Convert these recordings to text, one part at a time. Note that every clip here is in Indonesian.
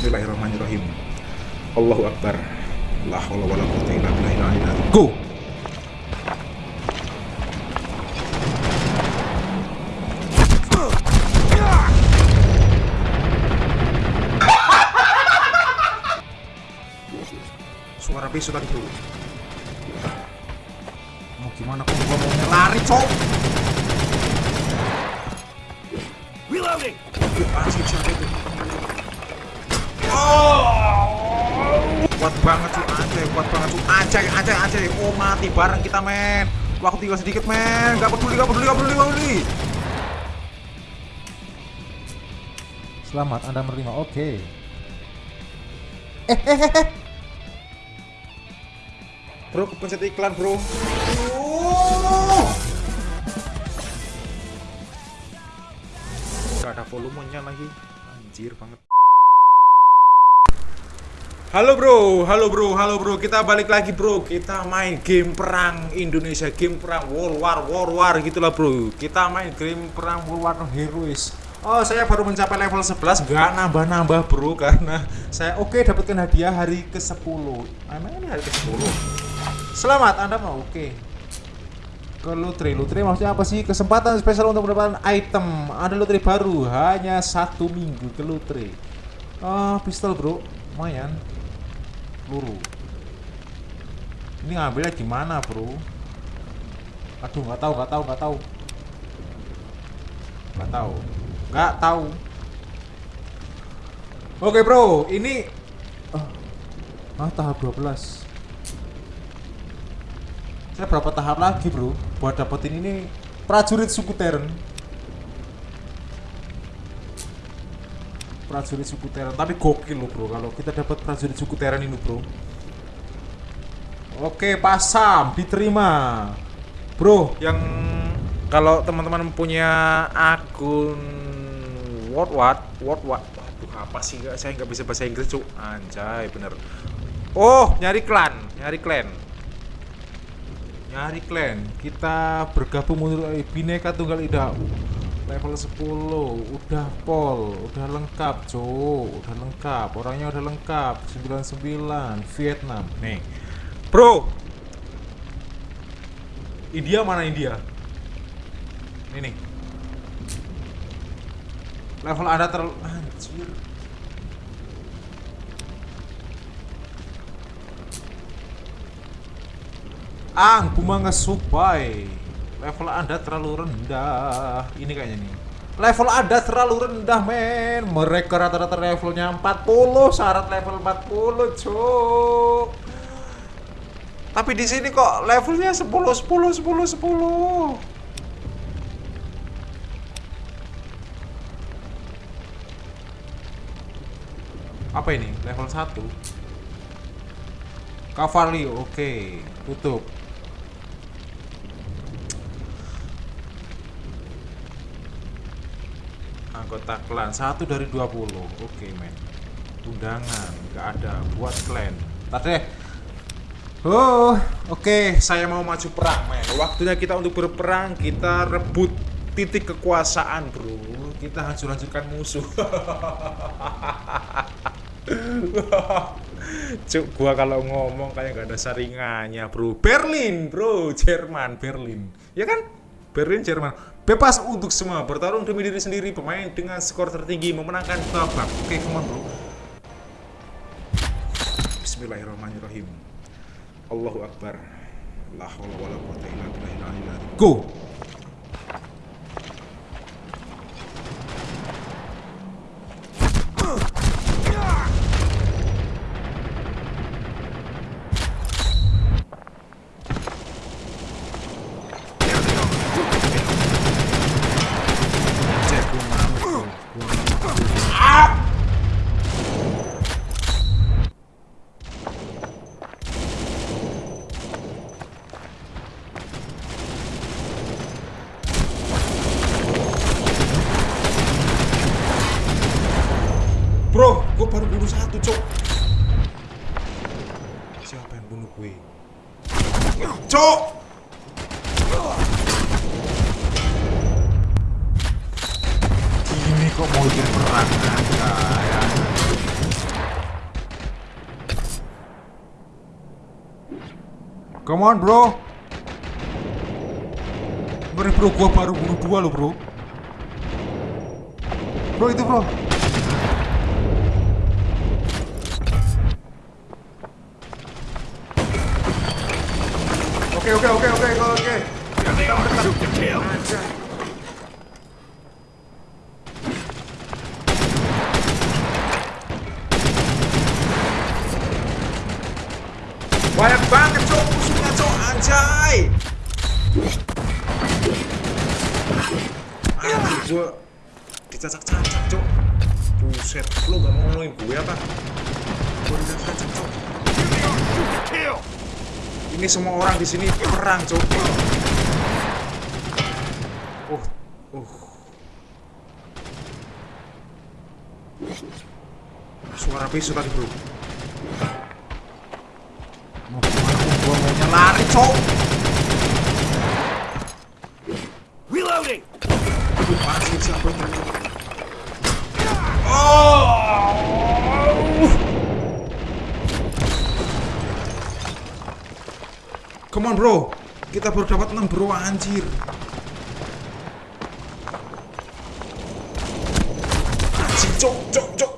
Bismillahirrahmanirrahim. Allahu Akbar. La haula wala quwwata illa azim. Go. Suara besok tadi bro. Mau gimana kok gua mau lari cok? Reloading! Asli siapa itu? Kuat banget tuh Aceh, kuat banget tuh Aceh, Aceh, Aceh. Oh mati bareng kita men. Waktu tinggal sedikit men. Gak peduli, gak peduli, gak peduli, gak peduli. Selamat Anda menerima. Oke. Eh, eh, eh, eh. Bro, kepencet iklan bro. Oh! Gak ada volumenya lagi. Anjir banget. Halo bro, halo bro, halo bro. Kita balik lagi bro. Kita main game perang Indonesia, game perang World War, World War gitulah bro. Kita main game perang World War Heroes. Oh, saya baru mencapai level 11, nggak nambah-nambah bro karena saya oke dapatkan hadiah hari ke-10. Emang ini hari ke-10? Selamat, Anda mau oke. Ke lotre, lotre maksudnya apa sih? Kesempatan spesial untuk mendapatkan item. Ada lotre baru, hanya satu minggu ke lotre. Ah, pistol bro, lumayan. Peluru. Ini ngambilnya gimana bro? Aduh, nggak tahu, nggak tahu, nggak tahu. Nggak tahu, nggak tahu. Oke bro, ini ah, ah tahap 12 saya berapa tahap lagi bro buat dapetin ini prajurit suku Teren prajurit suku Teren tapi gokil loh bro. Kalau kita dapat prajurit suku Teren ini bro. Oke pasam diterima. Bro yang kalau teman-teman punya akun what what what what waduh apa sih? Nggak saya nggak bisa bahasa Inggris cuk. Anjay bener. Oh nyari klan nyari klan. Nyari klan. Kita bergabung menurut bineka tunggal ida level 10 udah pol udah lengkap cuk. Udah lengkap orangnya udah lengkap 99 Vietnam. Nih. Bro! India mana India? Ini nih. Level anda terlalu anjir. Ang, Supai. Level Anda terlalu rendah. Ini kayaknya nih. Level Anda terlalu rendah, men. Mereka rata-rata levelnya 40, syarat level 40, cuk. Tapi di sini kok levelnya 10 10 10 10. Apa ini? Level 1. Cavalry, oke. Tutup. Anggota klan. Satu dari 20 oke men. Undangan nggak ada. Buat klan. Tadi oh oke. Saya mau maju perang men. Waktunya kita untuk berperang kita rebut titik kekuasaan bro. Kita hancur-hancurkan musuh. Cuk, gua kalau ngomong kayak gak ada saringannya, bro. Berlin, bro, Jerman, Berlin. Ya kan? Berlin, Jerman. Bebas untuk semua, bertarung demi diri sendiri, pemain dengan skor tertinggi memenangkan babak. Oke, come on, bro. Bismillahirrahmanirrahim. Allahu Akbar. La haula wala quwwata illa. Go. baru bunuh satu, cok. Siapa yang bunuh gue? Cok! Ini kok mau jadi perang Come on, bro. Bro, bro, gua baru bunuh dua lo, bro. Bro, itu, bro. Oke oke oke oke oke. Banyak banget cok musuhnya cok anjay. Anjir gua dicacak-cacak cok. Buset lu gak mau ngomongin gue apa? Gua dicacak-cacak cok Ini semua orang di sini perang cok Uh uh. Suara pisau tadi bro. Mau ke mana gua maunya lari cok Reloading. Aduh, masih siapa itu? Oh! Come on bro, kita baru dapat 6 bro anjir. Anjir, cok, cok, cok.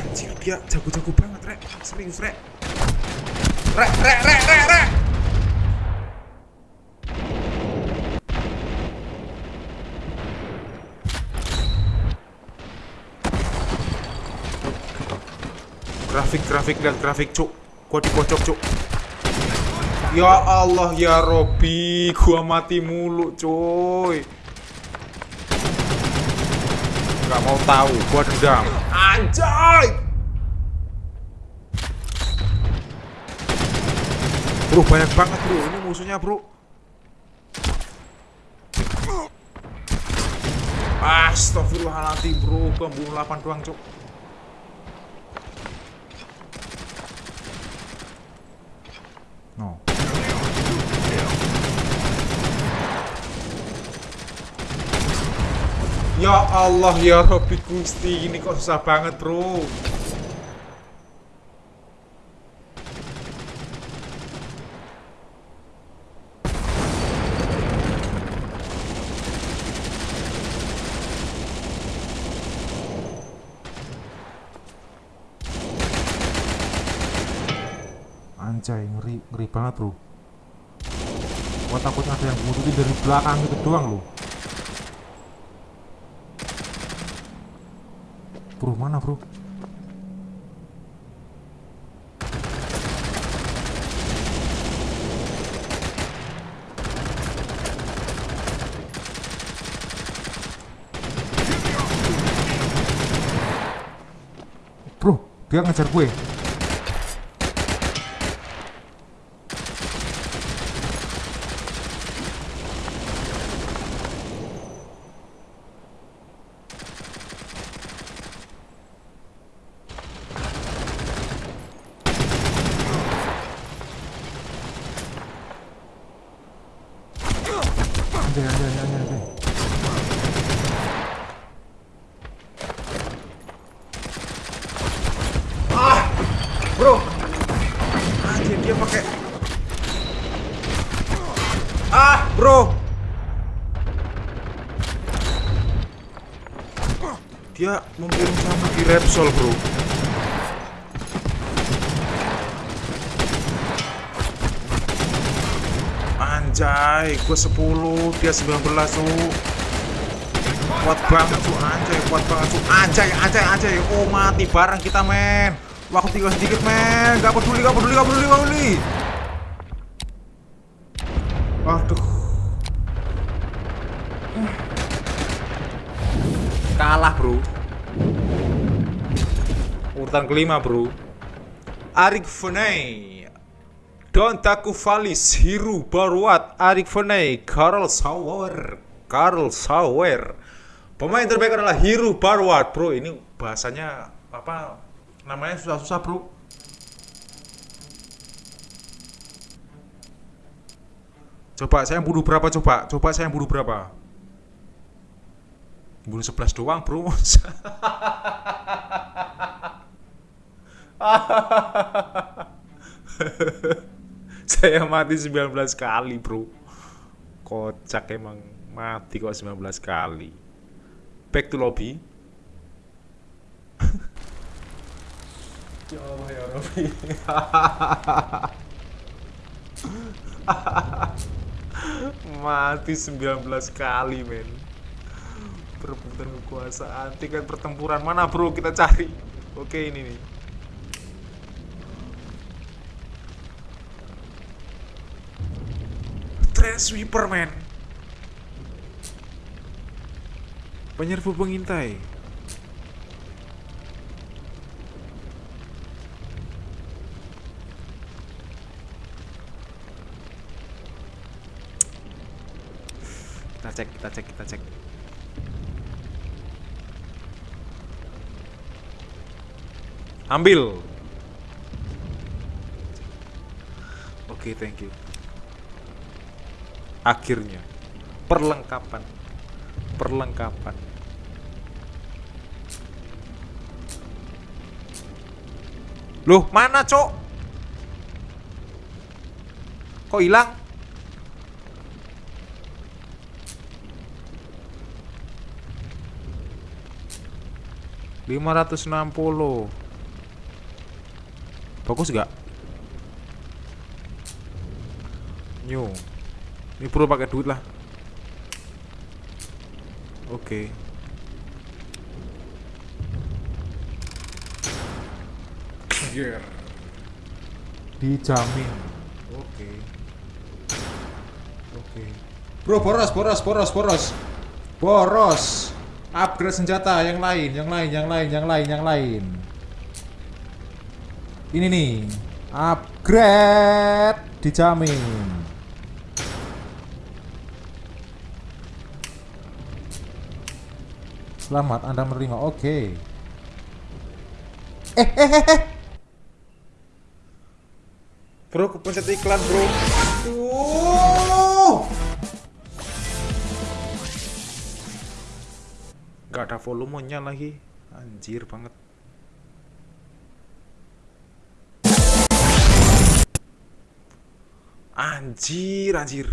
Anjir, dia jago-jago banget, Rek. Serius, Rek. Rek, Rek, Rek, Rek, Rek. Grafik, grafik, lihat grafik, cuk. Gua dipojok, cuk. Ya Allah, ya Robi, gua mati mulu, cuy. Gak mau tahu, gua dendam. Anjay! Bro, banyak banget bro. Ini musuhnya bro. Astagfirullahaladzim bro. Pembunuh 8 doang cok. Ya Allah ya Robbi Gusti ini kok susah banget bro. Anjay ngeri ngeri banget bro. Gua takutnya ada yang bunuhin dari belakang itu doang loh Bro, mana bro? Bro, dia ngejar gue. Anjay, anjay, anjay, anjay. Ah, bro. Anjir, dia pakai. Ah, bro. Dia membunuh sama di Repsol, bro. Anjay, gue 10, dia 19 tuh. Kuat banget tuh, anjay, kuat banget tuh. Anjay, anjay, anjay. Oh, mati bareng kita, men. Waktu tinggal sedikit, men. Gak peduli, gak peduli, gak peduli, gak peduli. Aduh. Kalah, bro. Urutan kelima, bro. Arik Veney Don Taku Valis, Hiru Barwat, Arik Veney, Karl Sauer, Karl Sauer. Pemain terbaik adalah Hiru Barwat, bro. Ini bahasanya apa? Namanya susah-susah, bro. Coba saya yang bunuh berapa coba? Coba saya yang bunuh berapa? bunuh 11 doang bro saya mati 19 kali bro kocak emang mati kok 19 kali back to lobby ya Allah ya Rabbi. Mati 19 kali men. Perebutan kekuasaan tingkat pertempuran mana bro? Kita cari. Oke ini nih. Train sweeper man penyerbu pengintai cek kita cek kita cek. Ambil. Oke thank you. Akhirnya. Perlengkapan. Perlengkapan. Loh mana cok? Kok hilang lima ratus enam puluh. Bagus gak new. Ini perlu pakai duit lah. Oke. Gear. dijamin. Oke. Oke. Bro boros boros boros boros. Boros upgrade senjata yang lain yang lain yang lain yang lain yang lain. Ini nih upgrade dijamin. Selamat anda menerima oke. Eh eh eh eh. Bro kepencet iklan bro. Tuh. Gak ada volumenya lagi. Anjir banget. Anjir, anjir.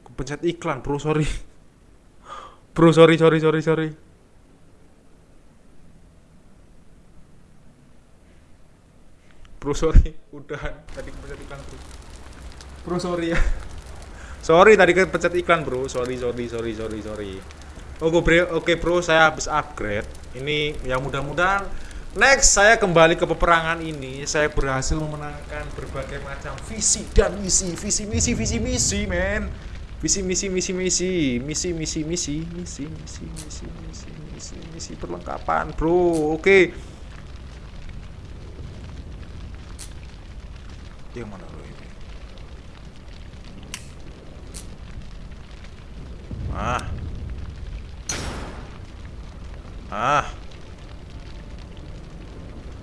Aku pencet iklan bro, sorry. Bro, sorry, sorry, sorry, sorry. Bro, sorry. Udahan, tadi pencet iklan bro. Bro, sorry ya. Sorry, tadi kan pencet iklan bro. Sorry, sorry, sorry, sorry, sorry Oke bro, oke bro, saya habis upgrade. Ini yang mudah-mudahan next saya kembali ke peperangan ini, saya berhasil memenangkan berbagai macam visi dan misi, visi misi visi misi, men. Visi misi misi misi, misi misi misi, misi misi misi misi misi misi perlengkapan, bro. Oke. Yang mana lo ini? Ah. Ah.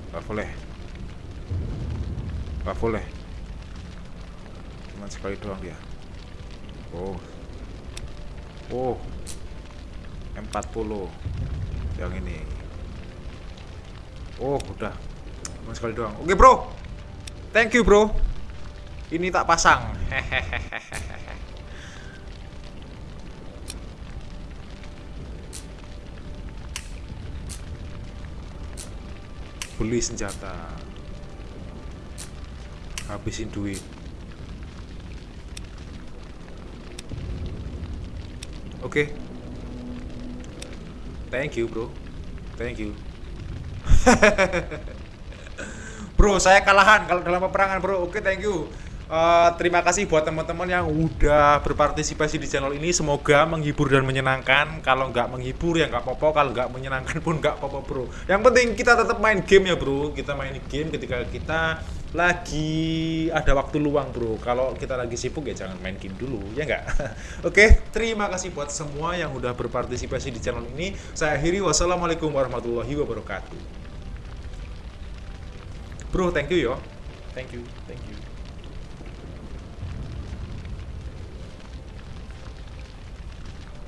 Gak boleh. Gak boleh. Cuma sekali doang dia. Oh. Oh. M40. Yang ini. Oh, udah. Cuma sekali doang. Oke, Bro. Thank you, Bro. Ini tak pasang. beli senjata. Habisin duit. Oke. Thank you bro. Thank you. Bro saya kalahan kalau dalam peperangan bro. Oke thank you Uh, terima kasih buat teman-teman yang udah berpartisipasi di channel ini. Semoga menghibur dan menyenangkan. Kalau nggak menghibur ya nggak apa-apa. Kalau nggak menyenangkan pun nggak apa-apa bro. Yang penting kita tetap main game ya bro. Kita main game ketika kita lagi ada waktu luang bro. Kalau kita lagi sibuk ya jangan main game dulu ya nggak? Oke terima kasih buat semua yang udah berpartisipasi di channel ini. Saya akhiri. Wassalamualaikum warahmatullahi wabarakatuh. Bro thank you yo. Thank you thank you